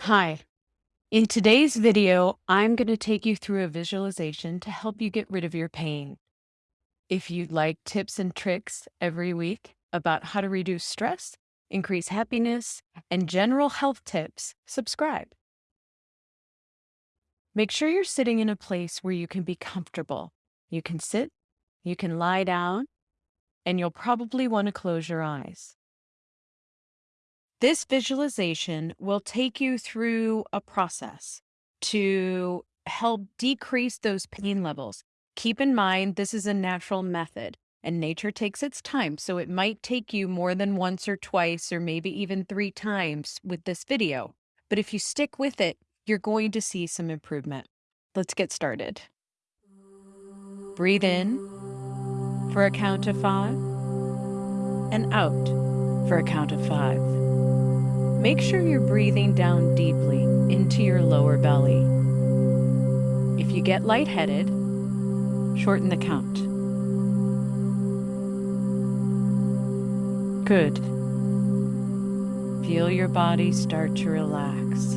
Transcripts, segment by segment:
Hi. In today's video, I'm going to take you through a visualization to help you get rid of your pain. If you'd like tips and tricks every week about how to reduce stress, increase happiness, and general health tips, subscribe. Make sure you're sitting in a place where you can be comfortable. You can sit, you can lie down, and you'll probably want to close your eyes. This visualization will take you through a process to help decrease those pain levels. Keep in mind, this is a natural method and nature takes its time. So it might take you more than once or twice or maybe even three times with this video. But if you stick with it, you're going to see some improvement. Let's get started. Breathe in for a count of five and out for a count of five. Make sure you're breathing down deeply into your lower belly. If you get lightheaded, shorten the count. Good. Feel your body start to relax.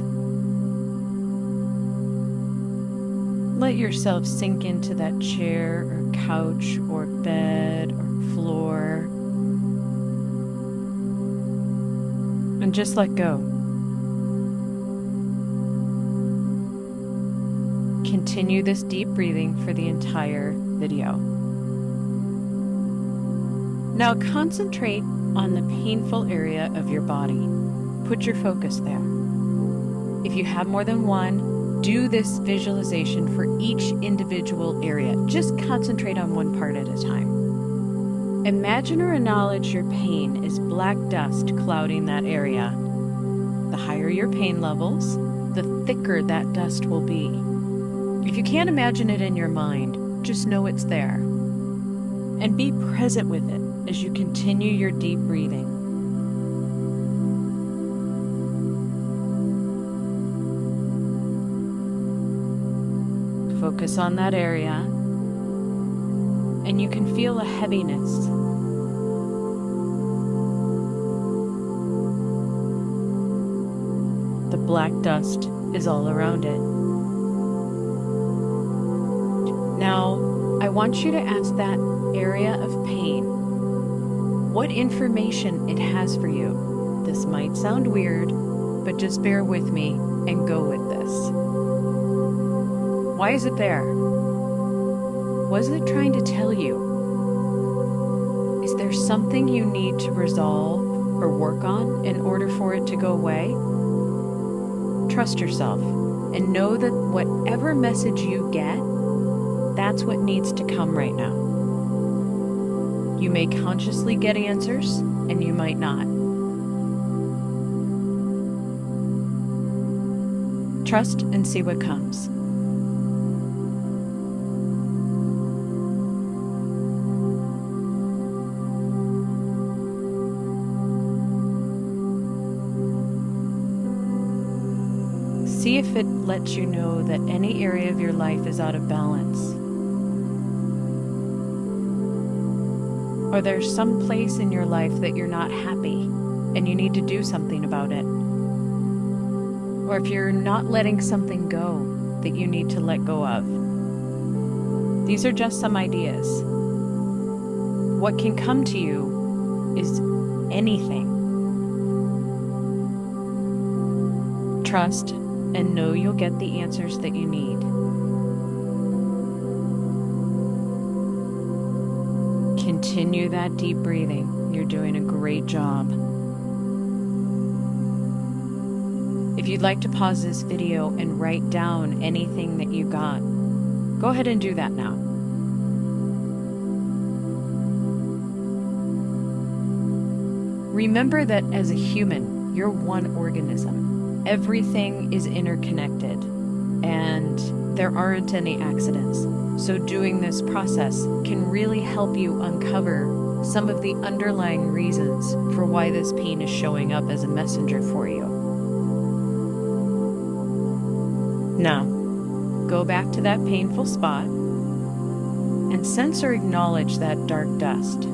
Let yourself sink into that chair or couch or bed or floor and just let go. Continue this deep breathing for the entire video. Now concentrate on the painful area of your body. Put your focus there. If you have more than one, do this visualization for each individual area. Just concentrate on one part at a time. Imagine or acknowledge your pain is black dust clouding that area. The higher your pain levels, the thicker that dust will be. If you can't imagine it in your mind, just know it's there. And be present with it as you continue your deep breathing. Focus on that area and you can feel a heaviness. The black dust is all around it. Now, I want you to ask that area of pain what information it has for you. This might sound weird, but just bear with me and go with this. Why is it there? What is it trying to tell you? Is there something you need to resolve or work on in order for it to go away? Trust yourself and know that whatever message you get, that's what needs to come right now. You may consciously get answers and you might not. Trust and see what comes. If it lets you know that any area of your life is out of balance. Or there's some place in your life that you're not happy and you need to do something about it. Or if you're not letting something go that you need to let go of. These are just some ideas. What can come to you is anything. Trust and know you'll get the answers that you need. Continue that deep breathing. You're doing a great job. If you'd like to pause this video and write down anything that you got, go ahead and do that now. Remember that as a human, you're one organism everything is interconnected and there aren't any accidents. So doing this process can really help you uncover some of the underlying reasons for why this pain is showing up as a messenger for you. Now, go back to that painful spot and sense or acknowledge that dark dust.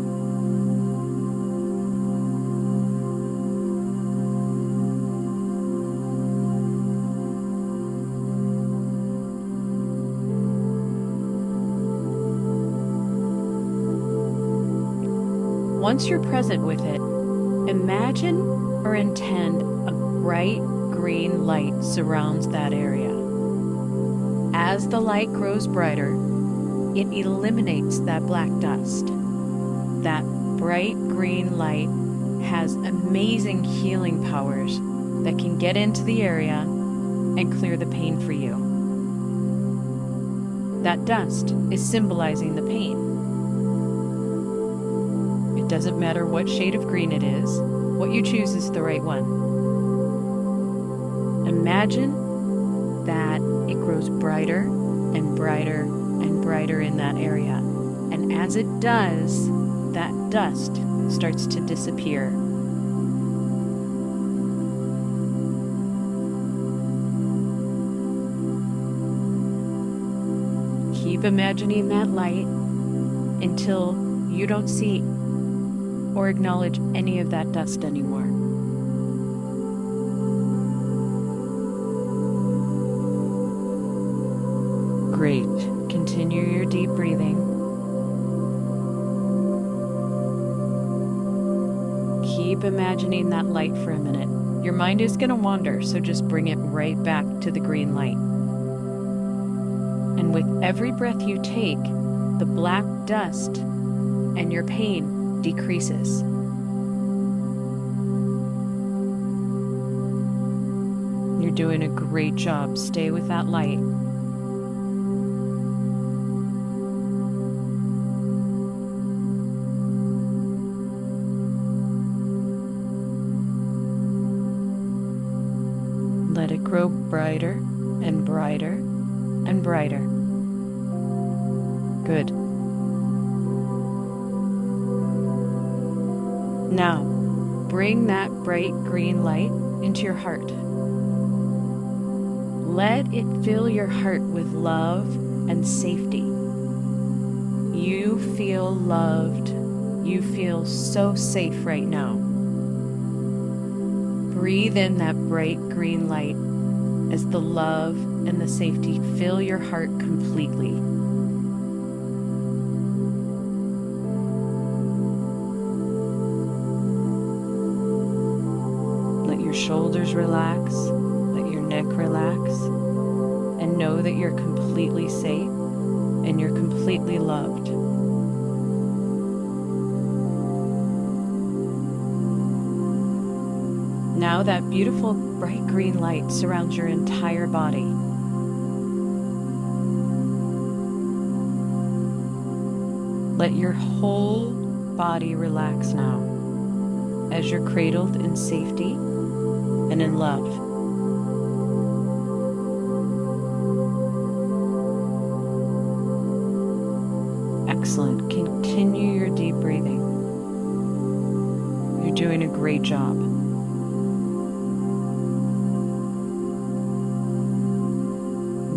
Once you're present with it, imagine or intend a bright green light surrounds that area. As the light grows brighter, it eliminates that black dust. That bright green light has amazing healing powers that can get into the area and clear the pain for you. That dust is symbolizing the pain. It doesn't matter what shade of green it is, what you choose is the right one. Imagine that it grows brighter and brighter and brighter in that area. And as it does, that dust starts to disappear. Keep imagining that light until you don't see or acknowledge any of that dust anymore. Great. Continue your deep breathing. Keep imagining that light for a minute. Your mind is going to wander, so just bring it right back to the green light. And with every breath you take, the black dust and your pain decreases. You're doing a great job. Stay with that light. Let it grow brighter and brighter and brighter. Good. Now, bring that bright green light into your heart. Let it fill your heart with love and safety. You feel loved. You feel so safe right now. Breathe in that bright green light as the love and the safety fill your heart completely. Shoulders relax, let your neck relax, and know that you're completely safe and you're completely loved. Now that beautiful bright green light surrounds your entire body. Let your whole body relax now as you're cradled in safety and in love. Excellent. Continue your deep breathing. You're doing a great job.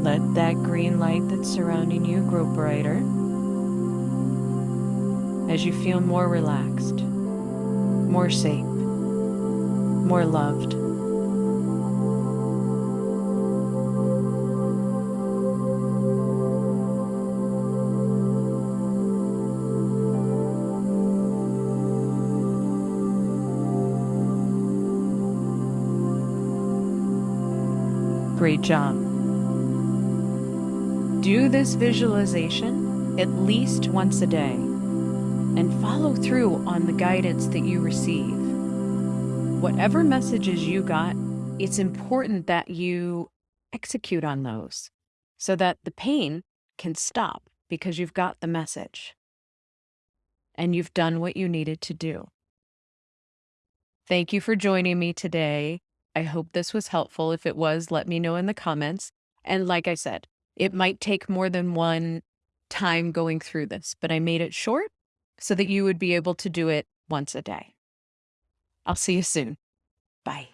Let that green light that's surrounding you grow brighter as you feel more relaxed, more safe, more loved. Great job. Do this visualization at least once a day and follow through on the guidance that you receive. Whatever messages you got, it's important that you execute on those so that the pain can stop because you've got the message and you've done what you needed to do. Thank you for joining me today. I hope this was helpful. If it was, let me know in the comments. And like I said, it might take more than one time going through this, but I made it short so that you would be able to do it once a day. I'll see you soon. Bye.